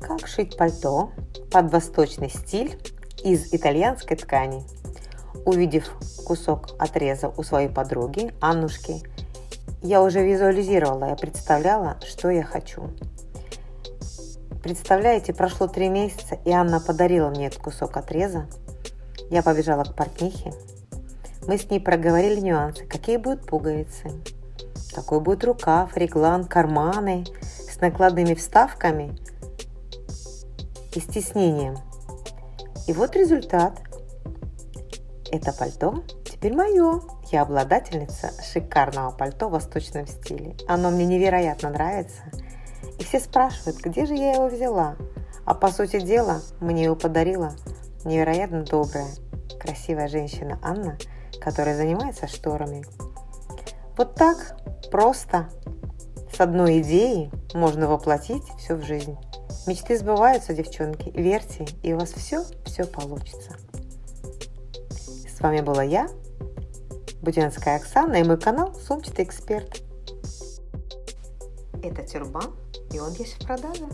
Как шить пальто под восточный стиль из итальянской ткани? Увидев кусок отреза у своей подруги Аннушки, я уже визуализировала, я представляла, что я хочу. Представляете, прошло три месяца, и Анна подарила мне этот кусок отреза. Я побежала к портнихе. Мы с ней проговорили нюансы, какие будут пуговицы, какой будет рукав, реглан, карманы с накладными вставками и стеснением. И вот результат. Это пальто теперь мое. Я обладательница шикарного пальто в восточном стиле. Оно мне невероятно нравится – и все спрашивают, где же я его взяла. А по сути дела, мне его подарила невероятно добрая, красивая женщина Анна, которая занимается шторами. Вот так просто с одной идеей можно воплотить все в жизнь. Мечты сбываются, девчонки. Верьте, и у вас все, все получится. С вами была я, Будянская Оксана, и мой канал «Сумчатый эксперт». Это тюрбан и он есть в продаже.